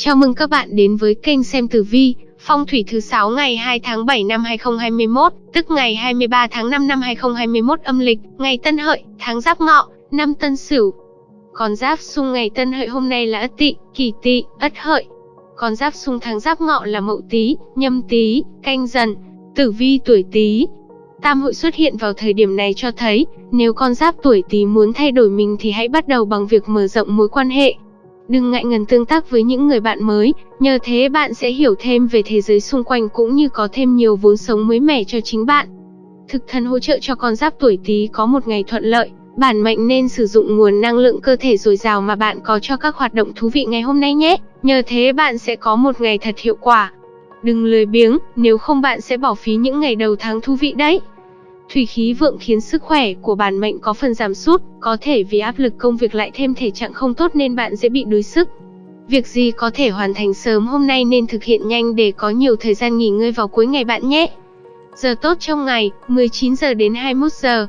Chào mừng các bạn đến với kênh xem tử vi, phong thủy thứ 6 ngày 2 tháng 7 năm 2021, tức ngày 23 tháng 5 năm 2021 âm lịch, ngày Tân Hợi, tháng Giáp Ngọ, năm Tân Sửu. Con giáp xung ngày Tân Hợi hôm nay là Ất Tỵ, Kỷ Tỵ, Ất Hợi. Con giáp xung tháng Giáp Ngọ là Mậu Tý, Nhâm Tý, Canh Dần. Tử vi tuổi Tý, Tam hội xuất hiện vào thời điểm này cho thấy, nếu con giáp tuổi Tý muốn thay đổi mình thì hãy bắt đầu bằng việc mở rộng mối quan hệ. Đừng ngại ngần tương tác với những người bạn mới, nhờ thế bạn sẽ hiểu thêm về thế giới xung quanh cũng như có thêm nhiều vốn sống mới mẻ cho chính bạn. Thực thần hỗ trợ cho con giáp tuổi Tý có một ngày thuận lợi, bản mệnh nên sử dụng nguồn năng lượng cơ thể dồi dào mà bạn có cho các hoạt động thú vị ngày hôm nay nhé. Nhờ thế bạn sẽ có một ngày thật hiệu quả. Đừng lười biếng, nếu không bạn sẽ bỏ phí những ngày đầu tháng thú vị đấy. Thủy khí vượng khiến sức khỏe của bản mệnh có phần giảm sút, có thể vì áp lực công việc lại thêm thể trạng không tốt nên bạn dễ bị đuối sức. Việc gì có thể hoàn thành sớm hôm nay nên thực hiện nhanh để có nhiều thời gian nghỉ ngơi vào cuối ngày bạn nhé. Giờ tốt trong ngày, 19 giờ đến 21 giờ.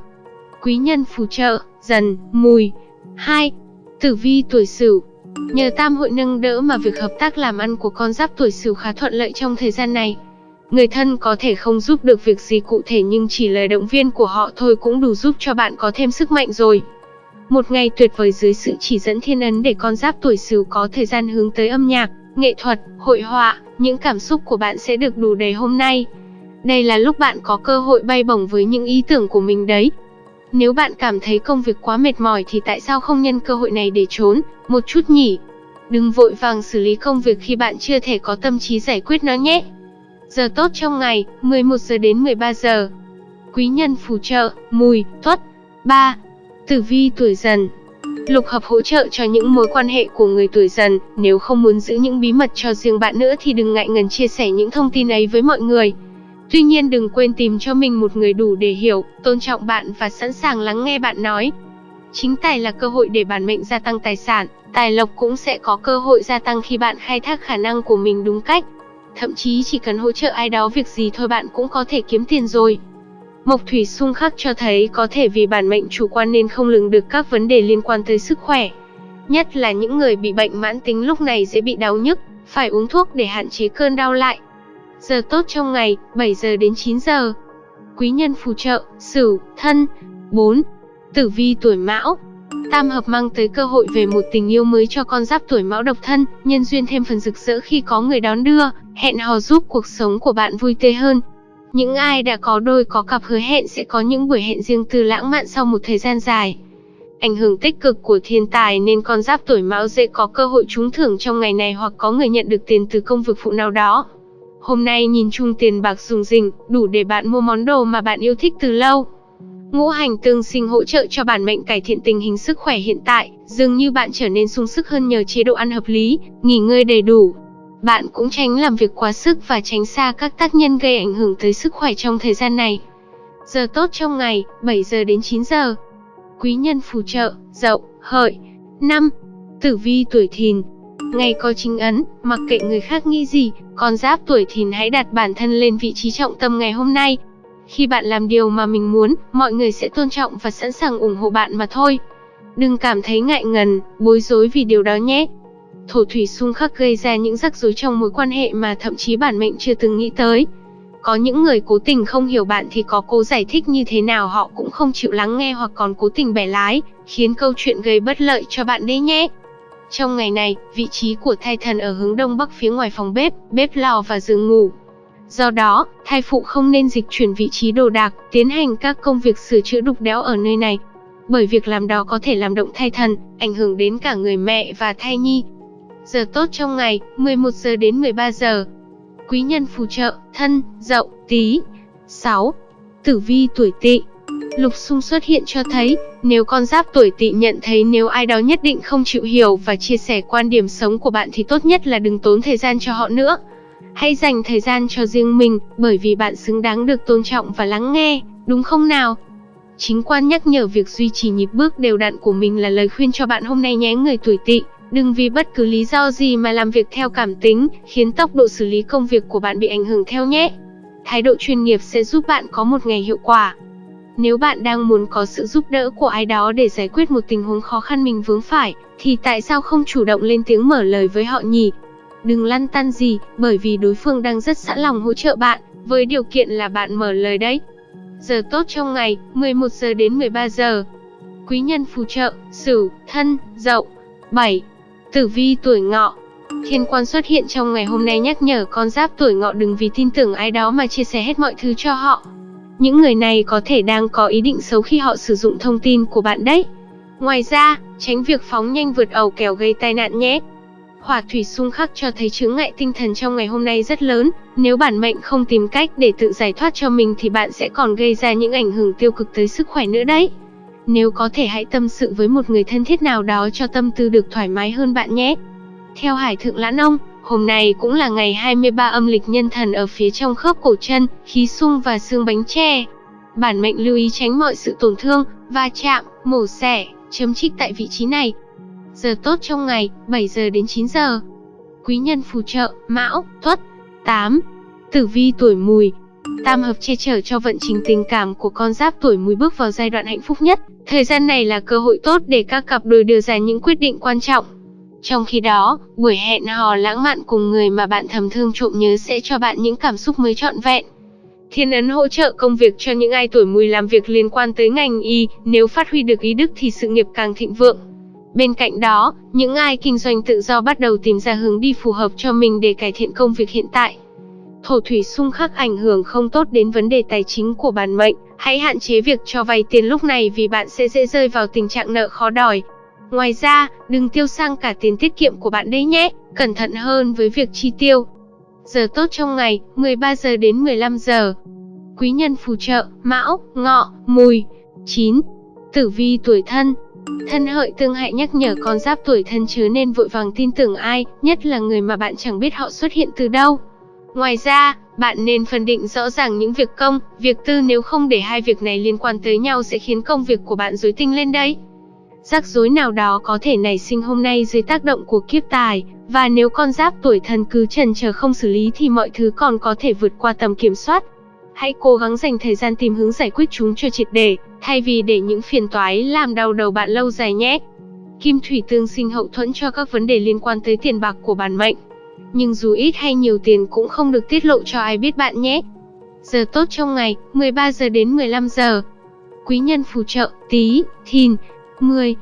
Quý nhân phù trợ, dần, mùi. 2. Tử vi tuổi Sửu, Nhờ tam hội nâng đỡ mà việc hợp tác làm ăn của con giáp tuổi Sửu khá thuận lợi trong thời gian này. Người thân có thể không giúp được việc gì cụ thể nhưng chỉ lời động viên của họ thôi cũng đủ giúp cho bạn có thêm sức mạnh rồi. Một ngày tuyệt vời dưới sự chỉ dẫn thiên ấn để con giáp tuổi Sửu có thời gian hướng tới âm nhạc, nghệ thuật, hội họa, những cảm xúc của bạn sẽ được đủ đầy hôm nay. Đây là lúc bạn có cơ hội bay bổng với những ý tưởng của mình đấy. Nếu bạn cảm thấy công việc quá mệt mỏi thì tại sao không nhân cơ hội này để trốn, một chút nhỉ? Đừng vội vàng xử lý công việc khi bạn chưa thể có tâm trí giải quyết nó nhé. Giờ tốt trong ngày, 11 giờ đến 13 giờ. Quý nhân phù trợ, mùi, tuất. 3. Tử vi tuổi dần Lục hợp hỗ trợ cho những mối quan hệ của người tuổi dần, nếu không muốn giữ những bí mật cho riêng bạn nữa thì đừng ngại ngần chia sẻ những thông tin ấy với mọi người. Tuy nhiên đừng quên tìm cho mình một người đủ để hiểu, tôn trọng bạn và sẵn sàng lắng nghe bạn nói. Chính tài là cơ hội để bản mệnh gia tăng tài sản, tài lộc cũng sẽ có cơ hội gia tăng khi bạn khai thác khả năng của mình đúng cách. Thậm chí chỉ cần hỗ trợ ai đó việc gì thôi bạn cũng có thể kiếm tiền rồi. Mộc thủy xung khắc cho thấy có thể vì bản mệnh chủ quan nên không lường được các vấn đề liên quan tới sức khỏe. Nhất là những người bị bệnh mãn tính lúc này dễ bị đau nhức, phải uống thuốc để hạn chế cơn đau lại. Giờ tốt trong ngày, 7 giờ đến 9 giờ. Quý nhân phù trợ, Sửu, Thân. 4. Tử vi tuổi Mão. Tam hợp mang tới cơ hội về một tình yêu mới cho con giáp tuổi Mão độc thân, nhân duyên thêm phần rực rỡ khi có người đón đưa, hẹn hò giúp cuộc sống của bạn vui tươi hơn. Những ai đã có đôi có cặp hứa hẹn sẽ có những buổi hẹn riêng tư lãng mạn sau một thời gian dài. Ảnh hưởng tích cực của thiên tài nên con giáp tuổi Mão dễ có cơ hội trúng thưởng trong ngày này hoặc có người nhận được tiền từ công việc phụ nào đó. Hôm nay nhìn chung tiền bạc dùng dình, đủ để bạn mua món đồ mà bạn yêu thích từ lâu. Ngũ hành tương sinh hỗ trợ cho bản mệnh cải thiện tình hình sức khỏe hiện tại, dường như bạn trở nên sung sức hơn nhờ chế độ ăn hợp lý, nghỉ ngơi đầy đủ. Bạn cũng tránh làm việc quá sức và tránh xa các tác nhân gây ảnh hưởng tới sức khỏe trong thời gian này. Giờ tốt trong ngày, 7 giờ đến 9 giờ. Quý nhân phù trợ, dậu, hợi. năm, Tử vi tuổi thìn, Ngày có chính ấn, mặc kệ người khác nghĩ gì, con giáp tuổi thìn hãy đặt bản thân lên vị trí trọng tâm ngày hôm nay. Khi bạn làm điều mà mình muốn, mọi người sẽ tôn trọng và sẵn sàng ủng hộ bạn mà thôi. Đừng cảm thấy ngại ngần, bối rối vì điều đó nhé. Thổ thủy xung khắc gây ra những rắc rối trong mối quan hệ mà thậm chí bản mệnh chưa từng nghĩ tới. Có những người cố tình không hiểu bạn thì có cố giải thích như thế nào họ cũng không chịu lắng nghe hoặc còn cố tình bẻ lái, khiến câu chuyện gây bất lợi cho bạn đấy nhé. Trong ngày này, vị trí của thai thần ở hướng đông bắc phía ngoài phòng bếp, bếp lò và giường ngủ. Do đó, thai phụ không nên dịch chuyển vị trí đồ đạc, tiến hành các công việc sửa chữa đục đẽo ở nơi này. Bởi việc làm đó có thể làm động thai thần, ảnh hưởng đến cả người mẹ và thai nhi. Giờ tốt trong ngày, 11 giờ đến 13 giờ. Quý nhân phù trợ, thân, dậu, tí. 6. Tử vi tuổi tỵ Lục xung xuất hiện cho thấy, nếu con giáp tuổi tỵ nhận thấy nếu ai đó nhất định không chịu hiểu và chia sẻ quan điểm sống của bạn thì tốt nhất là đừng tốn thời gian cho họ nữa. Hãy dành thời gian cho riêng mình, bởi vì bạn xứng đáng được tôn trọng và lắng nghe, đúng không nào? Chính quan nhắc nhở việc duy trì nhịp bước đều đặn của mình là lời khuyên cho bạn hôm nay nhé người tuổi tỵ. Đừng vì bất cứ lý do gì mà làm việc theo cảm tính, khiến tốc độ xử lý công việc của bạn bị ảnh hưởng theo nhé. Thái độ chuyên nghiệp sẽ giúp bạn có một ngày hiệu quả. Nếu bạn đang muốn có sự giúp đỡ của ai đó để giải quyết một tình huống khó khăn mình vướng phải, thì tại sao không chủ động lên tiếng mở lời với họ nhỉ? Đừng lăn tăn gì, bởi vì đối phương đang rất sẵn lòng hỗ trợ bạn, với điều kiện là bạn mở lời đấy. Giờ tốt trong ngày, 11 giờ đến 13 giờ. Quý nhân phù trợ, Sửu, Thân, Dậu. 7. Tử vi tuổi Ngọ. Thiên quan xuất hiện trong ngày hôm nay nhắc nhở con giáp tuổi Ngọ đừng vì tin tưởng ai đó mà chia sẻ hết mọi thứ cho họ. Những người này có thể đang có ý định xấu khi họ sử dụng thông tin của bạn đấy. Ngoài ra, tránh việc phóng nhanh vượt ẩu kẻo gây tai nạn nhé. Hỏa thủy xung khắc cho thấy chướng ngại tinh thần trong ngày hôm nay rất lớn, nếu bản mệnh không tìm cách để tự giải thoát cho mình thì bạn sẽ còn gây ra những ảnh hưởng tiêu cực tới sức khỏe nữa đấy. Nếu có thể hãy tâm sự với một người thân thiết nào đó cho tâm tư được thoải mái hơn bạn nhé. Theo Hải Thượng Lãn Ông, hôm nay cũng là ngày 23 âm lịch nhân thần ở phía trong khớp cổ chân, khí sung và xương bánh tre. Bản mệnh lưu ý tránh mọi sự tổn thương, va chạm, mổ xẻ, chấm trích tại vị trí này. Giờ tốt trong ngày, 7 giờ đến 9 giờ. Quý nhân phù trợ, Mão, Tuất. 8. Tử vi tuổi Mùi. Tam hợp che chở cho vận trình tình cảm của con giáp tuổi Mùi bước vào giai đoạn hạnh phúc nhất. Thời gian này là cơ hội tốt để các cặp đôi đưa ra những quyết định quan trọng. Trong khi đó, buổi hẹn hò lãng mạn cùng người mà bạn thầm thương trộm nhớ sẽ cho bạn những cảm xúc mới trọn vẹn. Thiên ấn hỗ trợ công việc cho những ai tuổi mùi làm việc liên quan tới ngành y, nếu phát huy được ý đức thì sự nghiệp càng thịnh vượng. Bên cạnh đó, những ai kinh doanh tự do bắt đầu tìm ra hướng đi phù hợp cho mình để cải thiện công việc hiện tại. Thổ thủy xung khắc ảnh hưởng không tốt đến vấn đề tài chính của bản mệnh, hãy hạn chế việc cho vay tiền lúc này vì bạn sẽ dễ rơi vào tình trạng nợ khó đòi. Ngoài ra, đừng tiêu sang cả tiền tiết kiệm của bạn đấy nhé, cẩn thận hơn với việc chi tiêu. Giờ tốt trong ngày, 13 giờ đến 15 giờ. Quý nhân phù trợ, Mão, Ngọ, Mùi. 9. Tử vi tuổi thân, Thân hợi tương hại nhắc nhở con giáp tuổi thân chứ nên vội vàng tin tưởng ai, nhất là người mà bạn chẳng biết họ xuất hiện từ đâu. Ngoài ra, bạn nên phân định rõ ràng những việc công, việc tư nếu không để hai việc này liên quan tới nhau sẽ khiến công việc của bạn rối tinh lên đấy. Rắc rối nào đó có thể nảy sinh hôm nay dưới tác động của kiếp tài, và nếu con giáp tuổi thân cứ trần chờ không xử lý thì mọi thứ còn có thể vượt qua tầm kiểm soát. Hãy cố gắng dành thời gian tìm hướng giải quyết chúng cho triệt để, thay vì để những phiền toái làm đau đầu bạn lâu dài nhé. Kim thủy tương sinh hậu thuẫn cho các vấn đề liên quan tới tiền bạc của bản mệnh. Nhưng dù ít hay nhiều tiền cũng không được tiết lộ cho ai biết bạn nhé. Giờ tốt trong ngày, 13 giờ đến 15 giờ. Quý nhân phù trợ, tí, thìn, 10.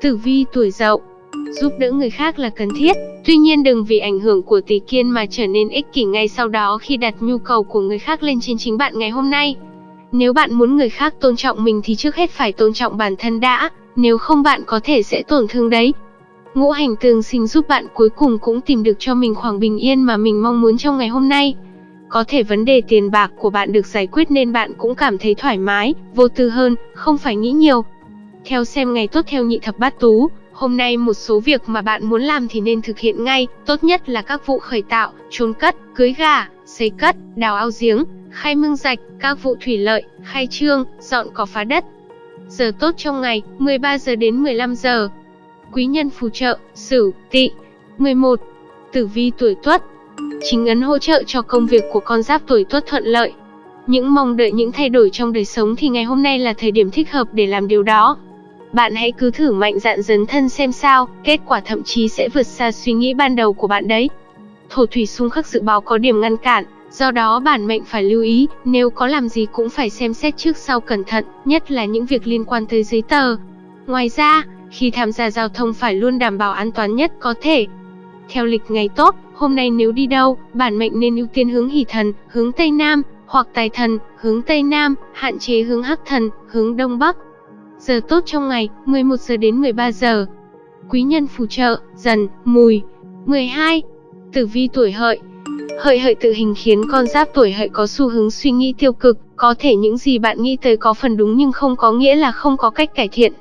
Tử vi tuổi dậu Giúp đỡ người khác là cần thiết, tuy nhiên đừng vì ảnh hưởng của tỷ kiên mà trở nên ích kỷ ngay sau đó khi đặt nhu cầu của người khác lên trên chính bạn ngày hôm nay. Nếu bạn muốn người khác tôn trọng mình thì trước hết phải tôn trọng bản thân đã, nếu không bạn có thể sẽ tổn thương đấy. Ngũ hành tương sinh giúp bạn cuối cùng cũng tìm được cho mình khoảng bình yên mà mình mong muốn trong ngày hôm nay. Có thể vấn đề tiền bạc của bạn được giải quyết nên bạn cũng cảm thấy thoải mái, vô tư hơn, không phải nghĩ nhiều. Theo xem ngày tốt theo nhị thập bát tú, hôm nay một số việc mà bạn muốn làm thì nên thực hiện ngay, tốt nhất là các vụ khởi tạo, trốn cất, cưới gà, xây cất, đào ao giếng, khai mương rạch, các vụ thủy lợi, khai trương, dọn cỏ phá đất. Giờ tốt trong ngày, 13 giờ đến 15 giờ. Quý nhân phù trợ, Sửu, Tỵ. 11. Tử vi tuổi Tuất. Chính ấn hỗ trợ cho công việc của con giáp tuổi Tuất thuận lợi. Những mong đợi những thay đổi trong đời sống thì ngày hôm nay là thời điểm thích hợp để làm điều đó. Bạn hãy cứ thử mạnh dạn dấn thân xem sao, kết quả thậm chí sẽ vượt xa suy nghĩ ban đầu của bạn đấy. Thổ thủy xung khắc dự báo có điểm ngăn cản, do đó bản mệnh phải lưu ý, nếu có làm gì cũng phải xem xét trước sau cẩn thận, nhất là những việc liên quan tới giấy tờ. Ngoài ra, khi tham gia giao thông phải luôn đảm bảo an toàn nhất có thể. Theo lịch ngày tốt, hôm nay nếu đi đâu, bản mệnh nên ưu tiên hướng hỷ thần, hướng Tây Nam, hoặc tài thần, hướng Tây Nam, hạn chế hướng hắc thần, hướng Đông Bắc. Giờ tốt trong ngày, 11 giờ đến 13 giờ. Quý nhân phù trợ, dần, mùi. 12. Tử vi tuổi hợi. Hợi hợi tự hình khiến con giáp tuổi hợi có xu hướng suy nghĩ tiêu cực, có thể những gì bạn nghĩ tới có phần đúng nhưng không có nghĩa là không có cách cải thiện.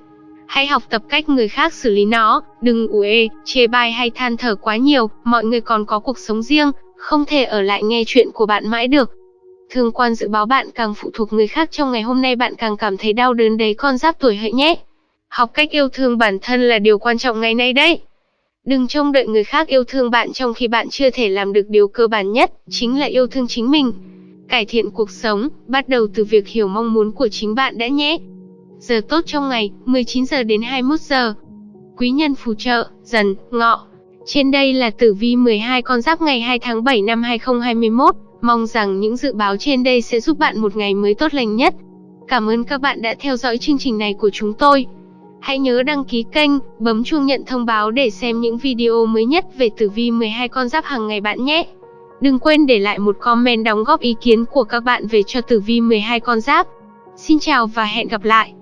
Hãy học tập cách người khác xử lý nó, đừng ủ ê, chê bai hay than thở quá nhiều, mọi người còn có cuộc sống riêng, không thể ở lại nghe chuyện của bạn mãi được. Thương quan dự báo bạn càng phụ thuộc người khác trong ngày hôm nay bạn càng cảm thấy đau đớn đấy con giáp tuổi hợi nhé. Học cách yêu thương bản thân là điều quan trọng ngày nay đấy. Đừng trông đợi người khác yêu thương bạn trong khi bạn chưa thể làm được điều cơ bản nhất, chính là yêu thương chính mình. Cải thiện cuộc sống, bắt đầu từ việc hiểu mong muốn của chính bạn đã nhé. Giờ tốt trong ngày, 19 giờ đến 21 giờ. Quý nhân phù trợ, dần, ngọ. Trên đây là tử vi 12 con giáp ngày 2 tháng 7 năm 2021. Mong rằng những dự báo trên đây sẽ giúp bạn một ngày mới tốt lành nhất. Cảm ơn các bạn đã theo dõi chương trình này của chúng tôi. Hãy nhớ đăng ký kênh, bấm chuông nhận thông báo để xem những video mới nhất về tử vi 12 con giáp hàng ngày bạn nhé. Đừng quên để lại một comment đóng góp ý kiến của các bạn về cho tử vi 12 con giáp. Xin chào và hẹn gặp lại.